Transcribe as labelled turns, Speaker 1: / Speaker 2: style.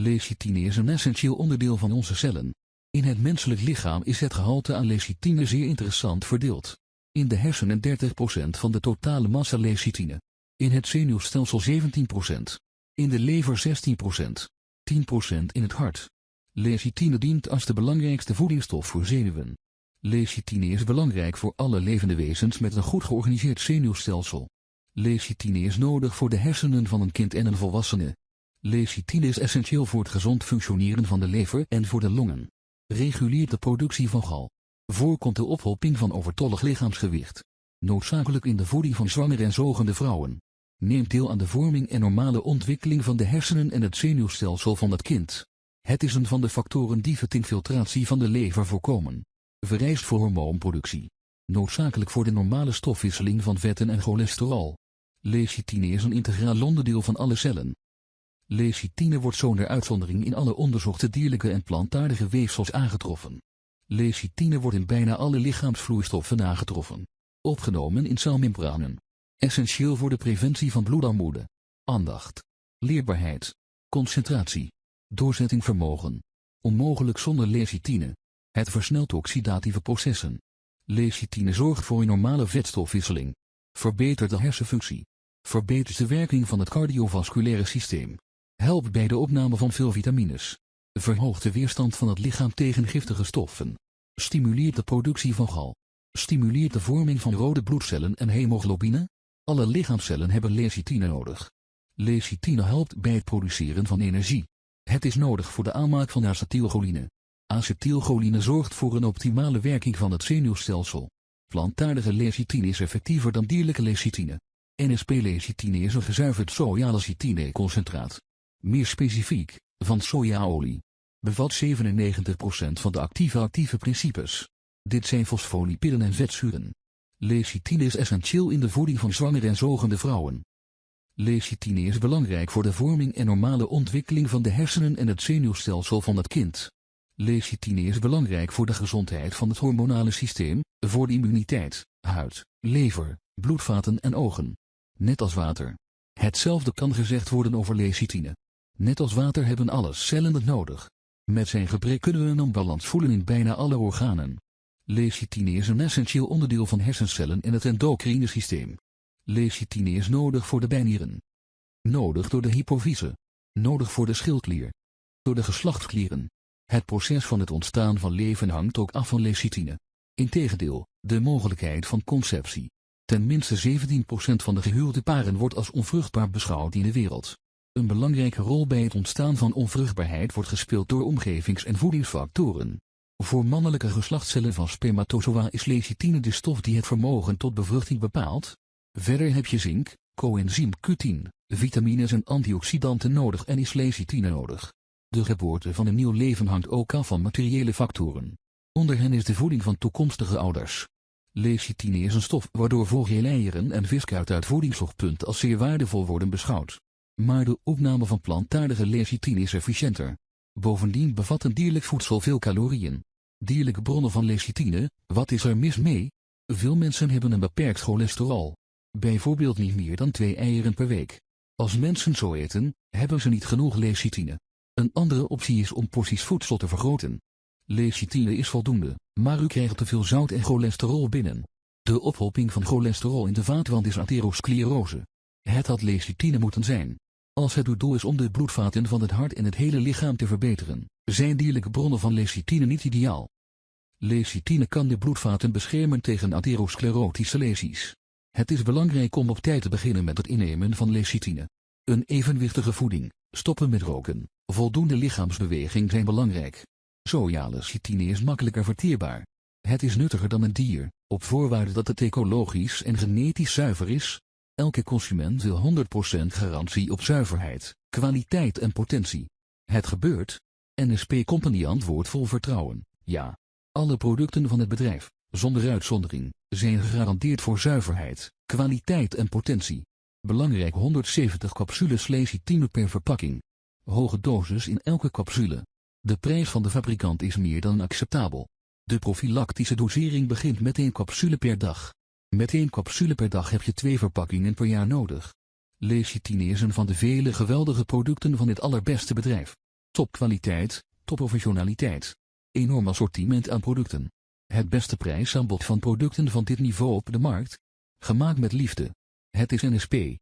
Speaker 1: Lecithine is een essentieel onderdeel van onze cellen. In het menselijk lichaam is het gehalte aan lecithine zeer interessant verdeeld. In de hersenen 30% van de totale massa lecithine. In het zenuwstelsel 17%. In de lever 16%. 10% in het hart. Lecithine dient als de belangrijkste voedingsstof voor zenuwen. Lecithine is belangrijk voor alle levende wezens met een goed georganiseerd zenuwstelsel. Lecithine is nodig voor de hersenen van een kind en een volwassene. Lecithine is essentieel voor het gezond functioneren van de lever en voor de longen. Reguleert de productie van gal. Voorkomt de ophoping van overtollig lichaamsgewicht. Noodzakelijk in de voeding van zwangere en zogende vrouwen. Neemt deel aan de vorming en normale ontwikkeling van de hersenen en het zenuwstelsel van het kind. Het is een van de factoren die vetinfiltratie van de lever voorkomen. Vereist voor hormoonproductie. Noodzakelijk voor de normale stofwisseling van vetten en cholesterol. Lecithine is een integraal onderdeel van alle cellen. Lecithine wordt zonder uitzondering in alle onderzochte dierlijke en plantaardige weefsels aangetroffen. Lecithine wordt in bijna alle lichaamsvloeistoffen aangetroffen. Opgenomen in celmembranen. Essentieel voor de preventie van bloedarmoede. Aandacht. Leerbaarheid. Concentratie. Doorzettingvermogen. Onmogelijk zonder lecithine. Het versnelt oxidatieve processen. Lecithine zorgt voor een normale vetstofwisseling. Verbetert de hersenfunctie. Verbetert de werking van het cardiovasculaire systeem. Helpt bij de opname van veel vitamines. Verhoogt de weerstand van het lichaam tegen giftige stoffen. Stimuleert de productie van gal. Stimuleert de vorming van rode bloedcellen en hemoglobine. Alle lichaamcellen hebben lecithine nodig. Lecithine helpt bij het produceren van energie. Het is nodig voor de aanmaak van acetylcholine. Acetylcholine zorgt voor een optimale werking van het zenuwstelsel. Plantaardige lecithine is effectiever dan dierlijke lecithine. NSP-lecithine is een gezuiverd sojalecithine-concentraat. Meer specifiek, van sojaolie. Bevat 97% van de actieve actieve principes. Dit zijn fosfolipiden en vetzuren. Lecithine is essentieel in de voeding van zwangere en zogende vrouwen. Lecithine is belangrijk voor de vorming en normale ontwikkeling van de hersenen en het zenuwstelsel van het kind. Lecithine is belangrijk voor de gezondheid van het hormonale systeem, voor de immuniteit, huid, lever, bloedvaten en ogen. Net als water. Hetzelfde kan gezegd worden over lecithine. Net als water hebben alle cellen het nodig. Met zijn gebrek kunnen we een onbalans voelen in bijna alle organen. Lecithine is een essentieel onderdeel van hersencellen en het endocrine systeem. Lecithine is nodig voor de bijnieren. Nodig door de hypofyse. Nodig voor de schildklier. Door de geslachtsklieren. Het proces van het ontstaan van leven hangt ook af van lecithine. Integendeel, de mogelijkheid van conceptie. Ten minste 17% van de gehuwde paren wordt als onvruchtbaar beschouwd in de wereld. Een belangrijke rol bij het ontstaan van onvruchtbaarheid wordt gespeeld door omgevings- en voedingsfactoren. Voor mannelijke geslachtscellen van spermatozoa is lecithine de stof die het vermogen tot bevruchting bepaalt. Verder heb je zink, coenzym Q10, vitamines en antioxidanten nodig en is lecithine nodig. De geboorte van een nieuw leven hangt ook af van materiële factoren. Onder hen is de voeding van toekomstige ouders. Lecithine is een stof waardoor vogeleieren en viskuit uit voedingsoogpunt als zeer waardevol worden beschouwd. Maar de opname van plantaardige lecithine is efficiënter. Bovendien bevat een dierlijk voedsel veel calorieën. Dierlijke bronnen van lecithine, wat is er mis mee? Veel mensen hebben een beperkt cholesterol. Bijvoorbeeld niet meer dan twee eieren per week. Als mensen zo eten, hebben ze niet genoeg lecithine. Een andere optie is om porties voedsel te vergroten. Lecithine is voldoende, maar u krijgt te veel zout en cholesterol binnen. De ophoping van cholesterol in de vaatwand is atherosclerose. Het had lecithine moeten zijn. Als het doel is om de bloedvaten van het hart en het hele lichaam te verbeteren, zijn dierlijke bronnen van lecithine niet ideaal. Lecithine kan de bloedvaten beschermen tegen atherosclerotische lesies. Het is belangrijk om op tijd te beginnen met het innemen van lecithine. Een evenwichtige voeding, stoppen met roken, voldoende lichaamsbeweging zijn belangrijk. Sojalecithine is makkelijker verteerbaar. Het is nuttiger dan een dier, op voorwaarde dat het ecologisch en genetisch zuiver is, Elke consument wil 100% garantie op zuiverheid, kwaliteit en potentie. Het gebeurt. NSP Company antwoordt vol vertrouwen, ja. Alle producten van het bedrijf, zonder uitzondering, zijn gegarandeerd voor zuiverheid, kwaliteit en potentie. Belangrijk 170 capsules lecithine per verpakking. Hoge dosis in elke capsule. De prijs van de fabrikant is meer dan acceptabel. De profilactische dosering begint met één capsule per dag. Met één capsule per dag heb je twee verpakkingen per jaar nodig. Lecitine is een van de vele geweldige producten van dit allerbeste bedrijf. Topkwaliteit, topprofessionaliteit. Enorm assortiment aan producten. Het beste prijsaanbod van producten van dit niveau op de markt. Gemaakt met liefde. Het is NSP.